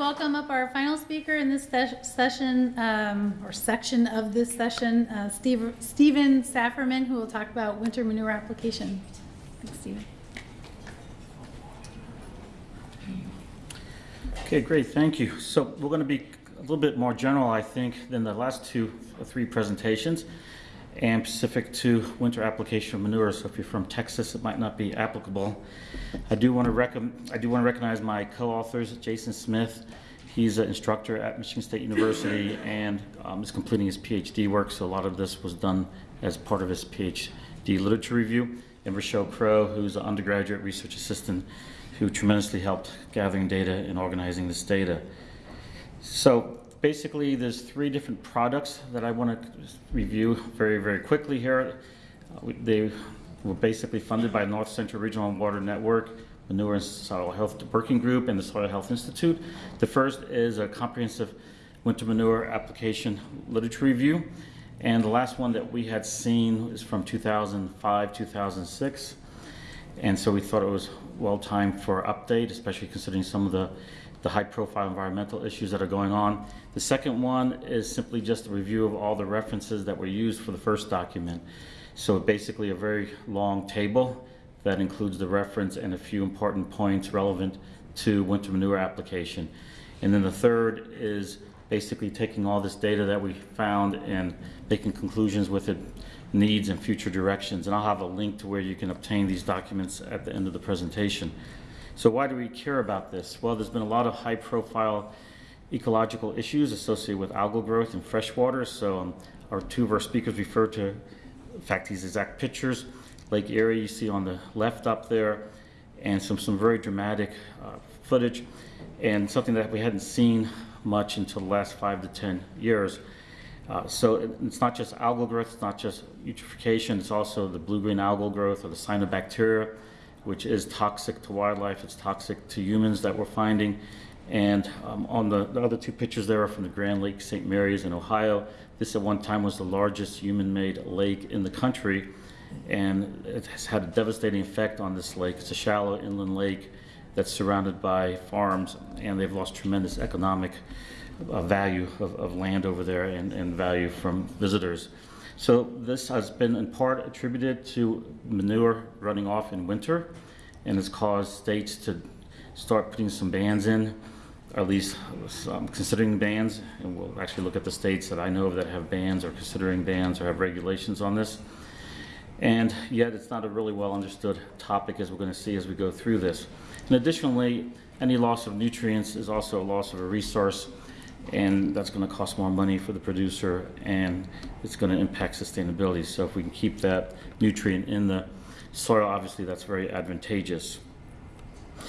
welcome up our final speaker in this session, um, or section of this session, uh, Steve, Steven Safferman, who will talk about winter manure application. Thanks, Stephen. Okay, great, thank you. So we're going to be a little bit more general, I think, than the last two or three presentations, and specific to winter application of manure. So if you're from Texas, it might not be applicable. I do want to I do want to recognize my co-authors, Jason Smith. He's an instructor at Michigan State University and um, is completing his PhD work. So a lot of this was done as part of his PhD literature review. And Rochelle Crow, who's an undergraduate research assistant who tremendously helped gathering data and organizing this data. So basically, there's three different products that I want to review very, very quickly here. Uh, They were basically funded by North Central Regional Water Network, Manure and Soil Health Working Group, and the Soil Health Institute. The first is a comprehensive winter manure application literature review. And the last one that we had seen is from 2005, 2006. And so we thought it was well timed for update, especially considering some of the, the high profile environmental issues that are going on. The second one is simply just a review of all the references that were used for the first document. So basically a very long table that includes the reference and a few important points relevant to winter manure application. And then the third is basically taking all this data that we found and making conclusions with it, needs and future directions. And I'll have a link to where you can obtain these documents at the end of the presentation. So why do we care about this? Well, there's been a lot of high profile ecological issues associated with algal growth in freshwater. So um, our two of our speakers referred to, in fact, these exact pictures. Lake Erie, you see on the left up there, and some, some very dramatic uh, footage, and something that we hadn't seen much until the last five to 10 years. Uh, so it- it's not just algal growth, it's not just eutrophication, it's also the blue-green algal growth or the cyanobacteria, which is toxic to wildlife, it's toxic to humans that we're finding. And um, on the, the other two pictures there are from the Grand Lake St. Mary's in Ohio. This at one time was the largest human-made lake in the country, and it has had a devastating effect on this lake. It's a shallow inland lake that's surrounded by farms, and they've lost tremendous economic uh, value of, of land over there and, and value from visitors. So this has been in part attributed to manure running off in winter and has caused states to start putting some bans in, or at least um, considering bans. And we'll actually look at the states that I know of that have bans or considering bans or have regulations on this. And yet it's not a really well understood topic as we're going to see as we go through this. And additionally, any loss of nutrients is also a loss of a resource and that's going to cost more money for the producer and it's going to impact sustainability. So if we can keep that nutrient in the soil, obviously that's very advantageous.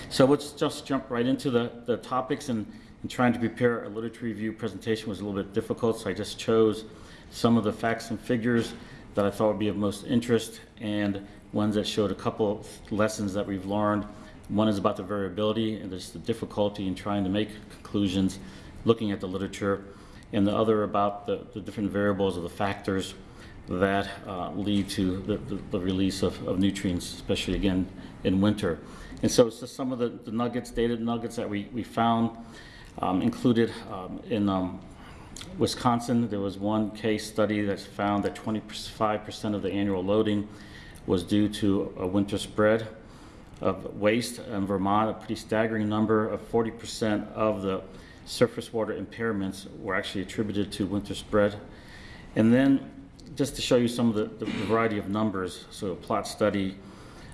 So let's just jump right into the, the topics and, and trying to prepare a literature review presentation was a little bit difficult, so I just chose some of the facts and figures that I thought would be of most interest and ones that showed a couple lessons that we've learned. One is about the variability and there's the difficulty in trying to make conclusions looking at the literature, and the other about the, the different variables or the factors that uh, lead to the, the, the release of, of nutrients, especially again in winter. And so it's just some of the, the nuggets, data nuggets that we, we found um, included um, in um, Wisconsin. There was one case study that found that 25% of the annual loading was due to a winter spread of waste. In Vermont, a pretty staggering number of 40% of the surface water impairments were actually attributed to winter spread. And then, just to show you some of the, the variety of numbers, so a plot study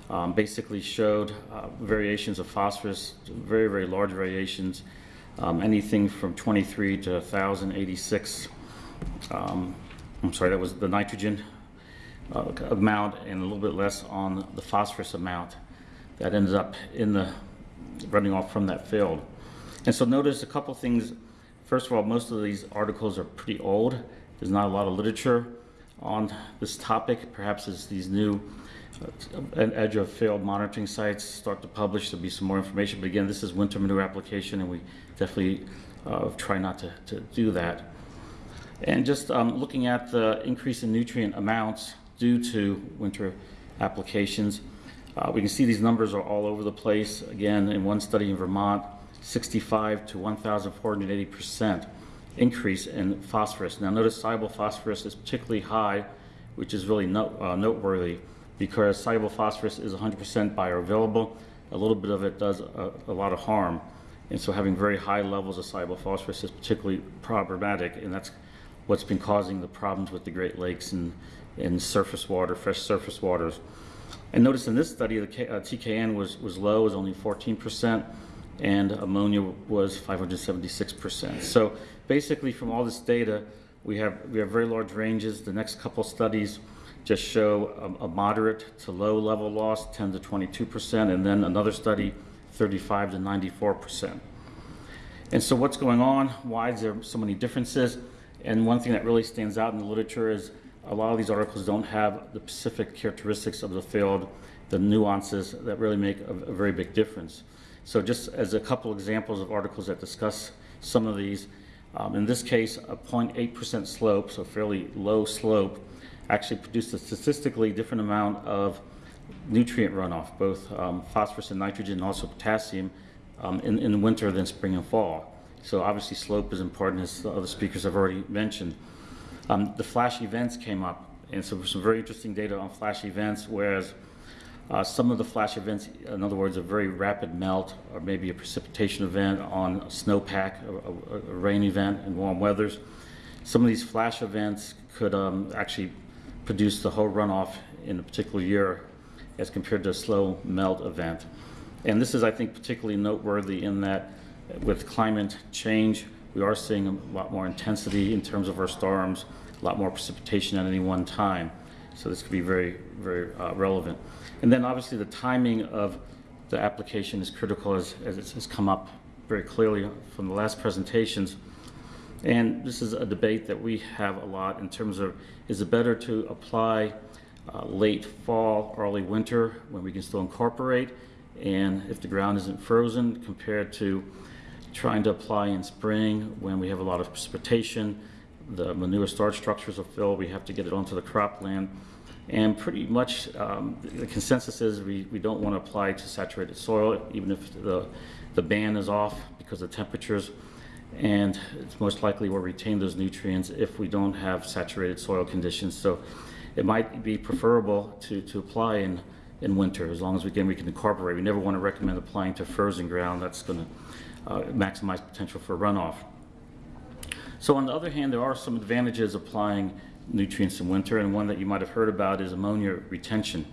um, basically showed uh, variations of phosphorus, very, very large variations, um, anything from 23 to 1,086. Um, I'm sorry, that was the nitrogen uh, amount and a little bit less on the phosphorus amount that ended up in the running off from that field. And so notice a couple things. First of all, most of these articles are pretty old. There's not a lot of literature on this topic. Perhaps as these new uh, edge of field monitoring sites start to publish, there'll be some more information. But again, this is winter manure application, and we definitely uh, try not to, to do that. And just um, looking at the increase in nutrient amounts due to winter applications, uh, we can see these numbers are all over the place. Again, in one study in Vermont, 65 to 1,480 percent increase in phosphorus. Now notice soluble phosphorus is particularly high, which is really uh, noteworthy because soluble phosphorus is 100% bioavailable. A little bit of it does a, a lot of harm. And so having very high levels of soluble phosphorus is particularly problematic, and that's what's been causing the problems with the Great Lakes and, and surface water, fresh surface waters. And notice in this study, the K, uh, TKN was, was low, was only 14%, and ammonia was 576%. So basically from all this data, we have, we have very large ranges. The next couple studies just show a, a moderate to low level loss, 10 to 22%, and then another study, 35 to 94%. And so what's going on? Why is there so many differences? And one thing that really stands out in the literature is a lot of these articles don't have the specific characteristics of the field, the nuances that really make a, a very big difference. So just as a couple examples of articles that discuss some of these, um, in this case, a 0.8% slope, so fairly low slope, actually produced a statistically different amount of nutrient runoff, both um, phosphorus and nitrogen, and also potassium, um, in, in winter than spring and fall. So obviously slope is important, as the other speakers have already mentioned. Um, the flash events came up, and so some very interesting data on flash events, whereas uh, some of the flash events, in other words, a very rapid melt or maybe a precipitation event on a snowpack, a, a, a rain event in warm weathers, some of these flash events could um, actually produce the whole runoff in a particular year as compared to a slow melt event. And this is, I think, particularly noteworthy in that with climate change, we are seeing a lot more intensity in terms of our storms, a lot more precipitation at any one time. So this could be very, very uh, relevant. And then obviously the timing of the application is critical as, as it has come up very clearly from the last presentations. And this is a debate that we have a lot in terms of, is it better to apply uh, late fall, early winter, when we can still incorporate, and if the ground isn't frozen, compared to trying to apply in spring when we have a lot of precipitation, the manure storage structures will fill, we have to get it onto the cropland. And pretty much um, the consensus is we, we don't want to apply to saturated soil, even if the, the ban is off because of temperatures. And it's most likely we'll retain those nutrients if we don't have saturated soil conditions. So it might be preferable to, to apply in, in winter as long as we, again, we can incorporate. We never want to recommend applying to frozen ground. That's going to uh, maximize potential for runoff. So on the other hand, there are some advantages applying nutrients in winter, and one that you might have heard about is ammonia retention.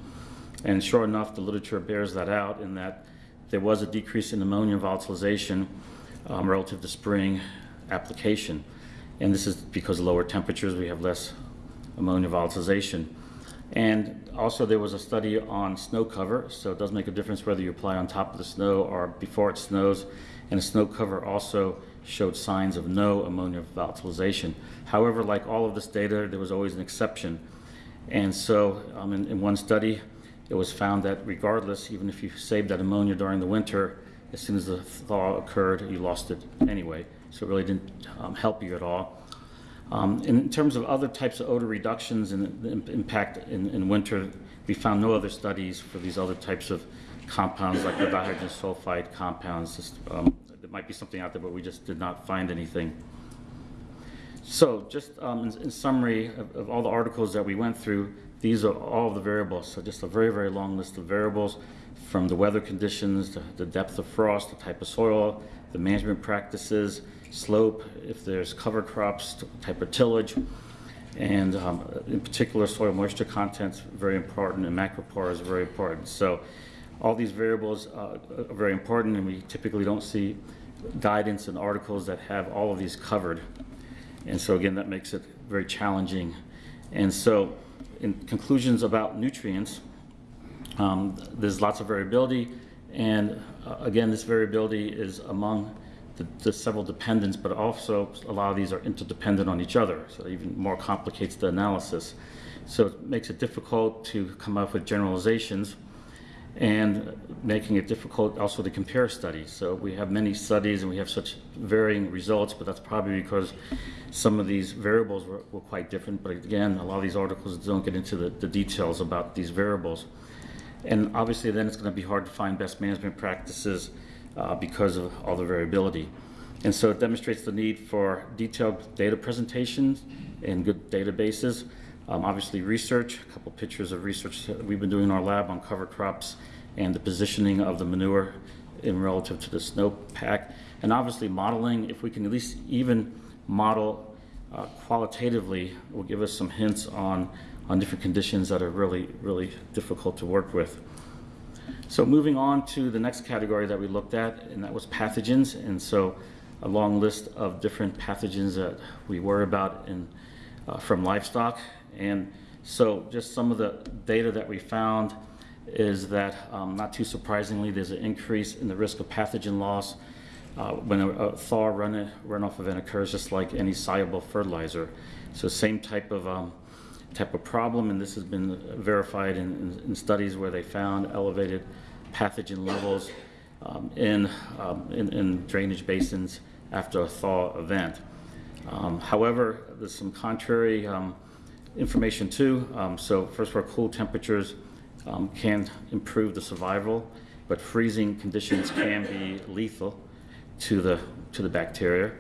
And sure enough, the literature bears that out in that there was a decrease in ammonia volatilization um, relative to spring application. And this is because of lower temperatures, we have less ammonia volatilization. And also there was a study on snow cover, so it does make a difference whether you apply on top of the snow or before it snows. And the snow cover also showed signs of no ammonia volatilization. However, like all of this data, there was always an exception. And so um, in, in one study, it was found that regardless, even if you saved that ammonia during the winter, as soon as the thaw occurred, you lost it anyway. So it really didn't um, help you at all. Um, in terms of other types of odor reductions and the impact in, in, winter, we found no other studies for these other types of compounds like the dihydrogen sulfide compounds. Um, there might be something out there, but we just did not find anything. So just um, in, in, summary of, of, all the articles that we went through, these are all the variables. So just a very, very long list of variables from the weather conditions, the, the depth of frost, the type of soil, the management practices, slope, if there's cover crops, type of tillage, and um, in particular soil moisture content is very important and macropore is very important. So all these variables uh, are very important and we typically don't see guidance and articles that have all of these covered. And so again, that makes it very challenging. And so in conclusions about nutrients, um, there's lots of variability, and uh, again, this variability is among the, the, several dependents, but also a lot of these are interdependent on each other, so it even more complicates the analysis. So it makes it difficult to come up with generalizations and making it difficult also to compare studies. So we have many studies and we have such varying results, but that's probably because some of these variables were, were quite different. But again, a lot of these articles don't get into the, the details about these variables. And obviously then it's going to be hard to find best management practices uh, because of all the variability. And so it demonstrates the need for detailed data presentations and good databases. Um, obviously, research, a couple pictures of research that we've been doing in our lab on cover crops and the positioning of the manure in relative to the snowpack. And obviously, modeling, if we can at least even model uh, qualitatively, will give us some hints on, on different conditions that are really, really difficult to work with. So moving on to the next category that we looked at, and that was pathogens. And so a long list of different pathogens that we worry about in, uh, from livestock. And so just some of the data that we found is that, um, not too surprisingly, there's an increase in the risk of pathogen loss uh, when a, a thaw run, runoff event occurs, just like any soluble fertilizer. So same type of um, type of problem, and this has been verified in, in, studies where they found elevated pathogen levels um, in, um, in, in drainage basins after a thaw event. Um, however, there's some contrary um, information too. Um, so first of all, cool temperatures um, can improve the survival, but freezing conditions can be lethal to the, to the bacteria.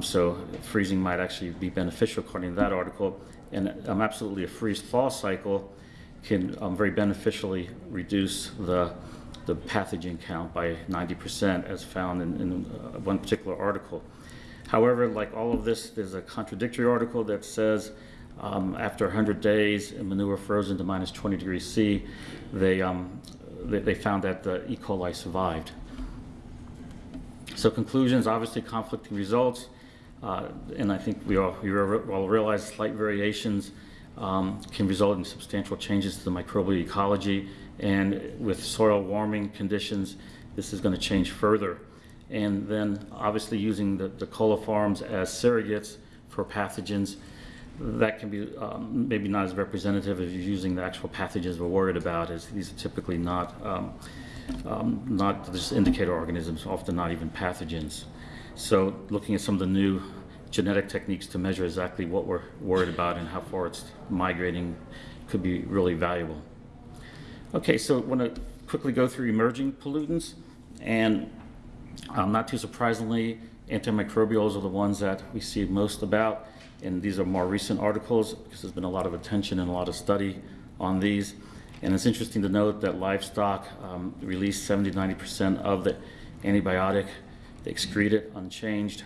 So freezing might actually be beneficial according to that article. And um, absolutely a freeze-thaw cycle can um, very beneficially reduce the, the pathogen count by 90% as found in, in uh, one particular article. However, like all of this, there's a contradictory article that says um, after 100 days, manure frozen to minus 20 degrees C, they, um, they, they, found that the E. coli survived. So conclusions, obviously conflicting results, uh, and I think we all, we all realize slight variations um, can result in substantial changes to the microbial ecology, and with soil warming conditions, this is going to change further. And then obviously using the, the coliforms as surrogates for pathogens, that can be um, maybe not as representative as using the actual pathogens we're worried about, as these are typically not, um, um, not just indicator organisms, often not even pathogens. So looking at some of the new genetic techniques to measure exactly what we're worried about and how far it's migrating could be really valuable. Okay, so I want to quickly go through emerging pollutants, and um, not too surprisingly, antimicrobials are the ones that we see most about and these are more recent articles because there's been a lot of attention and a lot of study on these. And it's interesting to note that livestock um, release 70 90% of the antibiotic, they excrete it unchanged.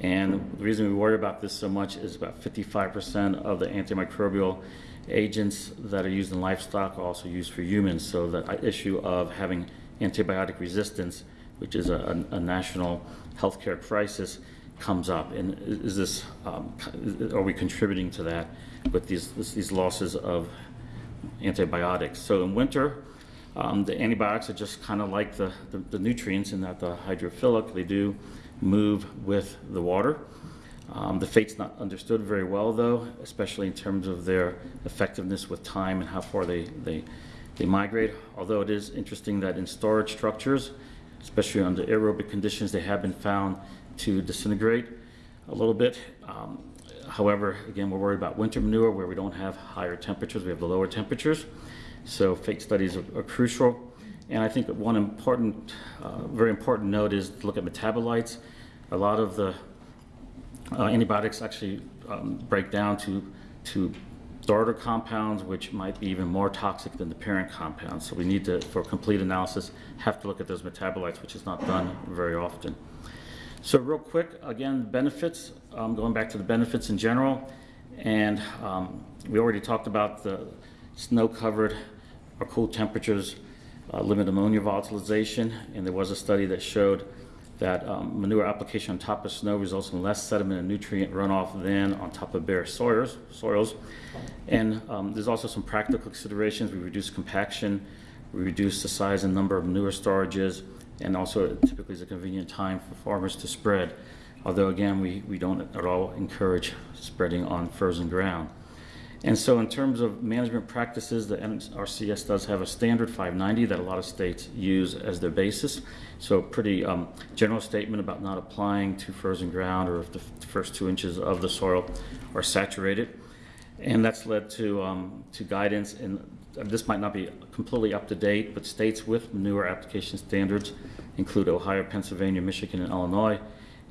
And the reason we worry about this so much is about 55% of the antimicrobial agents that are used in livestock are also used for humans. So the issue of having antibiotic resistance, which is a, a, national healthcare crisis, comes up, and is this, um, are we contributing to that with these, these losses of antibiotics? So in winter, um, the antibiotics are just kind of like the, the, the, nutrients in that the hydrophilic, they do move with the water. Um, the fate's not understood very well though, especially in terms of their effectiveness with time and how far they, they, they migrate. Although it is interesting that in storage structures, especially under aerobic conditions, they have been found to disintegrate a little bit. Um, however, again, we're worried about winter manure where we don't have higher temperatures, we have the lower temperatures. So fate studies are, are crucial. And I think one important, uh, very important note is to look at metabolites. A lot of the uh, antibiotics actually um, break down to, to daughter compounds, which might be even more toxic than the parent compounds. So we need to, for complete analysis, have to look at those metabolites, which is not done very often. So real quick, again, benefits, um, going back to the benefits in general, and um, we already talked about the snow-covered or cool temperatures uh, limit ammonia volatilization, and there was a study that showed that um, manure application on top of snow results in less sediment and nutrient runoff than on top of bare soils. soils. And um, there's also some practical considerations. We reduce compaction, we reduce the size and number of manure storages, and also it typically is a convenient time for farmers to spread. Although again, we, we don't at all encourage spreading on frozen ground. And so in terms of management practices, the NRCS does have a standard 590 that a lot of states use as their basis. So pretty um, general statement about not applying to frozen ground or if the first two inches of the soil are saturated. And that's led to, um, to guidance and this might not be completely up to date, but states with manure application standards include Ohio, Pennsylvania, Michigan, and Illinois.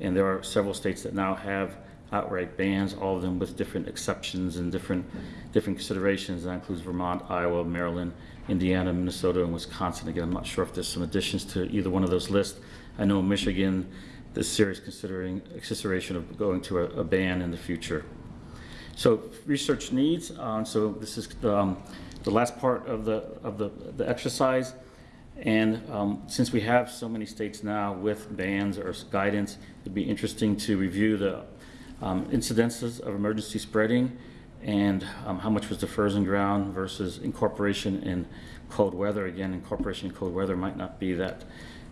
And there are several states that now have outright bans, all of them with different exceptions and different, different considerations. That includes Vermont, Iowa, Maryland, Indiana, Minnesota, and Wisconsin. Again, I'm not sure if there's some additions to either one of those lists. I know Michigan, is serious considering, consideration of going to a, a ban in the future. So research needs, um, so this is um, the last part of the, of the, the exercise. And um, since we have so many states now with bans or guidance, it'd be interesting to review the um, incidences of emergency spreading and um, how much was the frozen ground versus incorporation in cold weather. Again, incorporation in cold weather might not be that,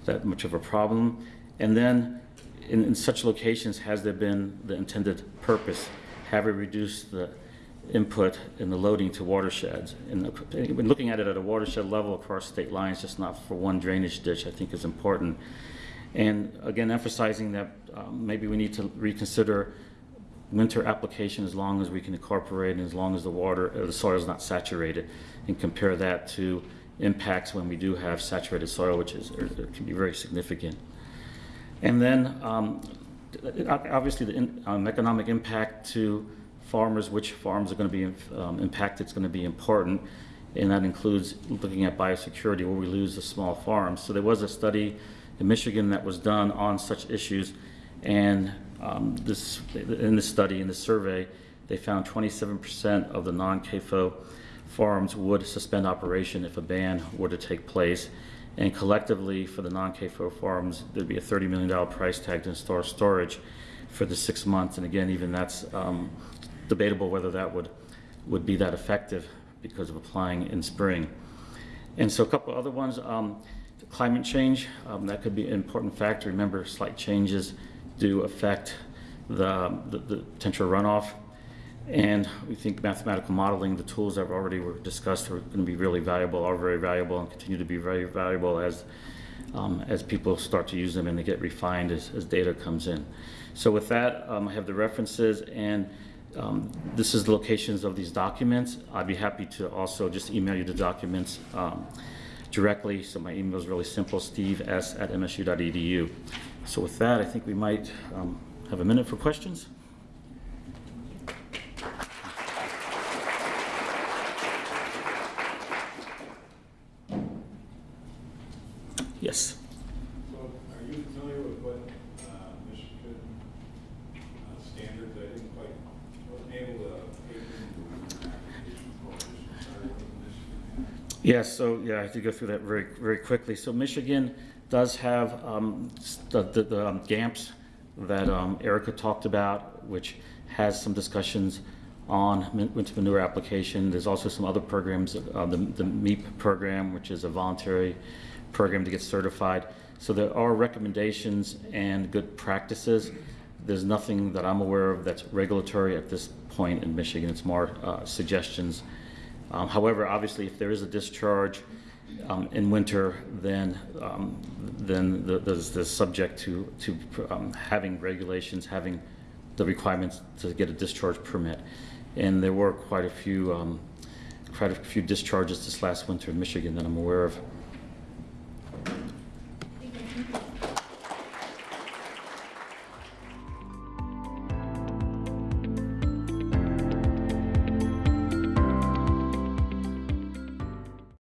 that much of a problem. And then in, in such locations, has there been the intended purpose? Have we reduced the input in the loading to watersheds? And when looking at it at a watershed level across state lines, just not for one drainage ditch, I think is important. And again, emphasizing that um, maybe we need to reconsider winter application as long as we can incorporate and as long as the water, uh, the soil is not saturated, and compare that to impacts when we do have saturated soil, which is, can be very significant. And then, um, obviously, the in- um, economic impact to farmers, which farms are going to be um, impacted is going to be important. And that includes looking at biosecurity, where we lose the small farms. So there was a study in Michigan that was done on such issues. And um, this, in this study, in this survey, they found 27% of the non-CAFO farms would suspend operation if a ban were to take place. And collectively, for the non-CAFO farms, there'd be a $30 million price tag to install storage for the six months. And again, even that's um, debatable whether that would, would be that effective because of applying in spring. And so a couple other ones, um, climate change, um, that could be an important factor. Remember, slight changes do affect the, the, the potential runoff. And we think mathematical modeling, the tools that already were discussed are going to be really valuable, are very valuable, and continue to be very valuable as, um, as people start to use them and they get refined as, as data comes in. So with that, um, I have the references and um, this is the locations of these documents. I'd be happy to also just email you the documents um, directly. So my email is really simple, steve s at msu.edu. So with that, I think we might um, have a minute for questions. Yes. So are you familiar with what uh, Michigan uh, standards, I didn't quite, wasn't able to take into application for this, with Michigan. Yes, so, yeah, I have to go through that very, very quickly. So Michigan does have um, the, the- the um, GAAMPs that um, Erica talked about, which has some discussions on winter manure application. There's also some other programs, uh, the the MAEAP program, which is a voluntary program to get certified. So there are recommendations and good practices. There's nothing that I'm aware of that's regulatory at this point in Michigan. It's more uh, suggestions um, However, obviously, if there is a discharge um, in winter, then, um, then the- there's, there's subject to, to um, having regulations, having the requirements to get a discharge permit. And there were quite a few, um, quite a few discharges this last winter in Michigan that I'm aware of.